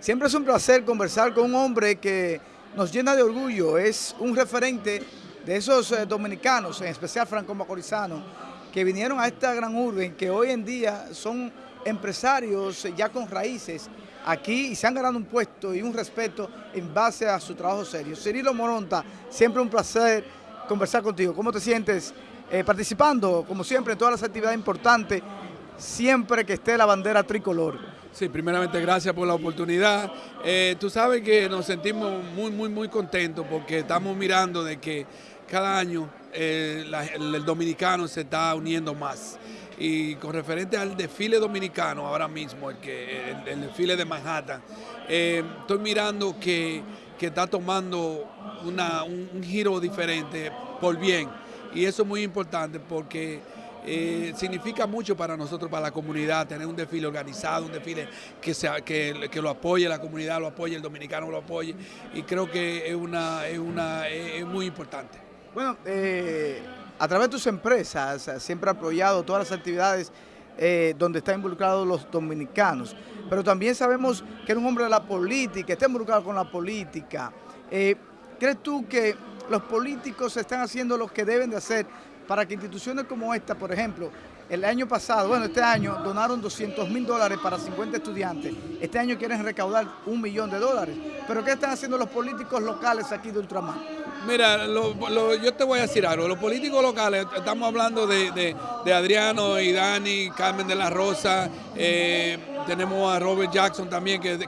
Siempre es un placer conversar con un hombre que nos llena de orgullo, es un referente de esos eh, dominicanos, en especial franco-macorizanos, que vinieron a esta gran urbe, que hoy en día son empresarios ya con raíces aquí y se han ganado un puesto y un respeto en base a su trabajo serio. Cirilo Moronta, siempre un placer conversar contigo. ¿Cómo te sientes eh, participando, como siempre, en todas las actividades importantes, siempre que esté la bandera tricolor? Sí, primeramente gracias por la oportunidad. Eh, tú sabes que nos sentimos muy, muy, muy contentos porque estamos mirando de que cada año eh, el, dominicano se está uniendo más. Y con referente al desfile dominicano ahora mismo, el, que, el, desfile de Manhattan, eh, estoy mirando que, está tomando un giro diferente por bien. Y eso es muy importante porque eh, significa mucho para nosotros, para la comunidad, tener un desfile organizado, un desfile que, sea, que, que, lo apoye la comunidad, lo apoye el dominicano, lo apoye, y creo que es, una, es, una, es muy importante. Bueno, eh, a través de tus empresas, siempre ha apoyado todas las actividades eh, donde están involucrados los dominicanos, pero también sabemos que eres un hombre de la política, está involucrado con la política. ¿Crees tú que los políticos están haciendo lo que deben de hacer para que instituciones como esta, por ejemplo, el año pasado, bueno, este año donaron 200 mil dólares para 50 estudiantes. Este año quieren recaudar un millón de dólares. ¿Pero qué están haciendo los políticos locales aquí de Ultramar? Mira, yo te voy a decir algo. Los políticos locales, estamos hablando de, Adriano y Dani, Carmen de la Rosa, eh, tenemos a Robert Jackson también que,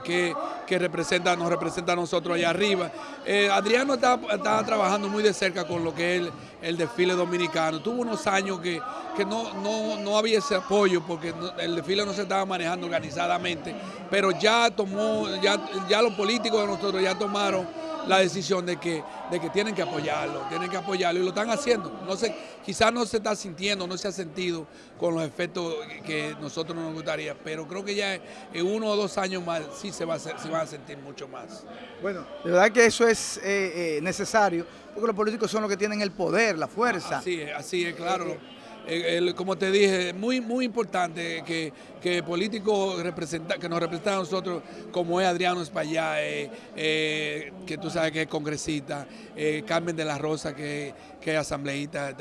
que, representa, nos representa a nosotros allá arriba. Eh, Adriano está, trabajando muy de cerca con lo que es el, desfile dominicano. Tuvo unos años que, que no, no, había ese apoyo porque el desfile no se estaba manejando organizadamente, pero ya tomó, ya, ya los políticos de nosotros ya tomaron la decisión de que, de que tienen que apoyarlo, tienen que apoyarlo y lo están haciendo. No sé, quizás no se está sintiendo, no se ha sentido con los efectos que nosotros nos gustaría, pero creo que ya en uno o dos años más sí se, va a, se van a sentir mucho más. Bueno, de verdad que eso es eh, eh, necesario, porque los políticos son los que tienen el poder, la fuerza. Así es, así es, claro. Eh, como te dije, muy muy importante que, que políticos que nos representan a nosotros, como es Adriano Espaillá, eh, eh, que tú sabes que es congresista, eh, Carmen de la Rosa, que, que es asambleísta,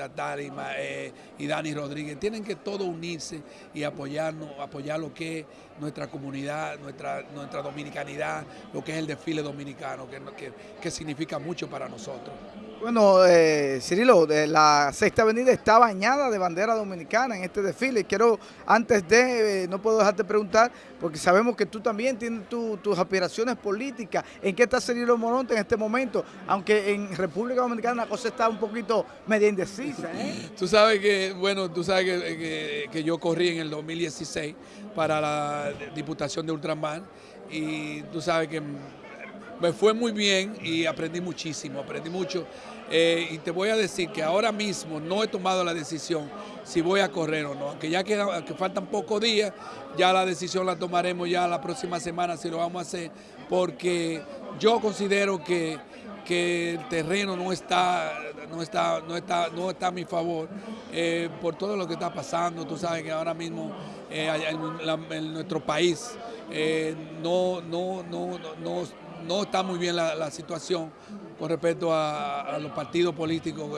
eh, y Dani Rodríguez, tienen que todos unirse y apoyarnos, apoyar lo que es nuestra comunidad, nuestra, nuestra dominicanidad, lo que es el desfile dominicano, que, que significa mucho para nosotros. Bueno, eh, Cirilo, la Sexta Avenida está bañada de bandera dominicana en este desfile. Quiero, antes de, eh, no puedo dejarte preguntar, porque sabemos que tú también tienes tus aspiraciones políticas. ¿En qué está Cirilo Moronte en este momento? Aunque en República Dominicana la cosa está un poquito media indecisa. ¿eh? Tú sabes que, bueno, tú sabes que, yo corrí en el 2016 para la Diputación de Ultramar y tú sabes que me fue muy bien y aprendí muchísimo, aprendí mucho. Eh, y te voy a decir que ahora mismo no he tomado la decisión si voy a correr o no, aunque ya que, faltan pocos días, ya la decisión la tomaremos ya la próxima semana si lo vamos a hacer, porque yo considero que, que el terreno no está, no está, no está, no está a mi favor eh, por todo lo que está pasando. Tú sabes que ahora mismo eh, en, nuestro país no, no no está muy bien la, situación con respecto a, los partidos políticos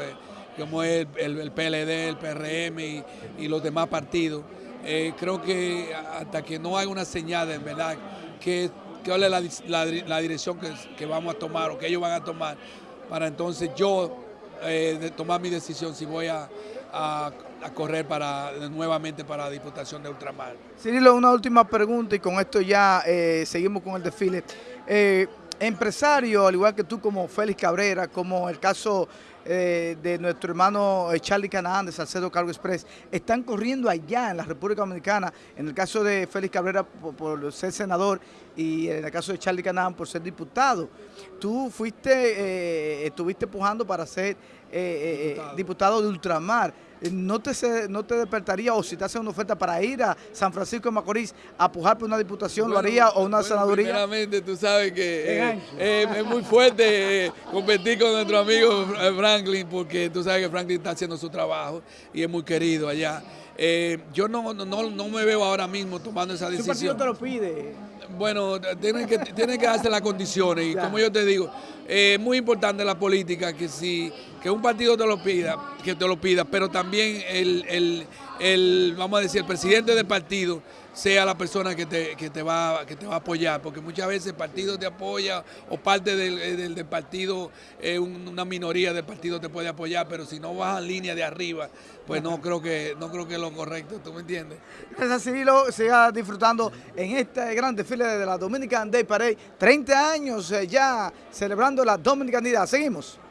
como es el, PLD, el PRM y, los demás partidos. Eh, creo que hasta que no haya una señal en verdad que, que la, la, dirección que, vamos a tomar o que ellos van a tomar para entonces yo eh, tomar mi decisión si voy a, correr para nuevamente para la Diputación de Ultramar. Cirilo, una última pregunta y con esto ya eh, seguimos con el desfile. Eh, empresarios, al igual que tú como Félix Cabrera, como el caso eh, de nuestro hermano eh, Charlie Canaán de Salcedo Cargo Express, están corriendo allá en la República Dominicana, en el caso de Félix Cabrera por, ser senador y en el caso de Charlie Canaán por ser diputado. Tú fuiste, eh, estuviste pujando para ser diputado. diputado de Ultramar no te, no te despertaría o si te hacen una oferta para ir a San Francisco de Macorís a pujar por una diputación, lo haría o una senaduría? Primeramente, tú sabes que eh, eh, es muy fuerte eh, competir con nuestro amigo Franklin porque tú sabes que Franklin está haciendo su trabajo y es muy querido allá. yo no, no, no me veo ahora mismo tomando esa decisión. ¿Qué partido te lo pide? Bueno, tienen que, tienen que darse las condiciones y como yo te digo, es muy importante la política que si que un partido te lo pida, que te lo pida, pero también el, el, vamos a decir, el presidente del partido sea la persona que te, que te, va, que te va a apoyar, porque muchas veces el partido te apoya o parte del, del, partido, eh, una minoría del partido te puede apoyar, pero si no vas en línea de arriba, pues no creo que no creo que es lo correcto, ¿tú me entiendes? Gracias, Cirilo, siga disfrutando en este gran desfile de la Dominican Day Parade, 30 años eh, ya celebrando la Dominicanidad. Seguimos.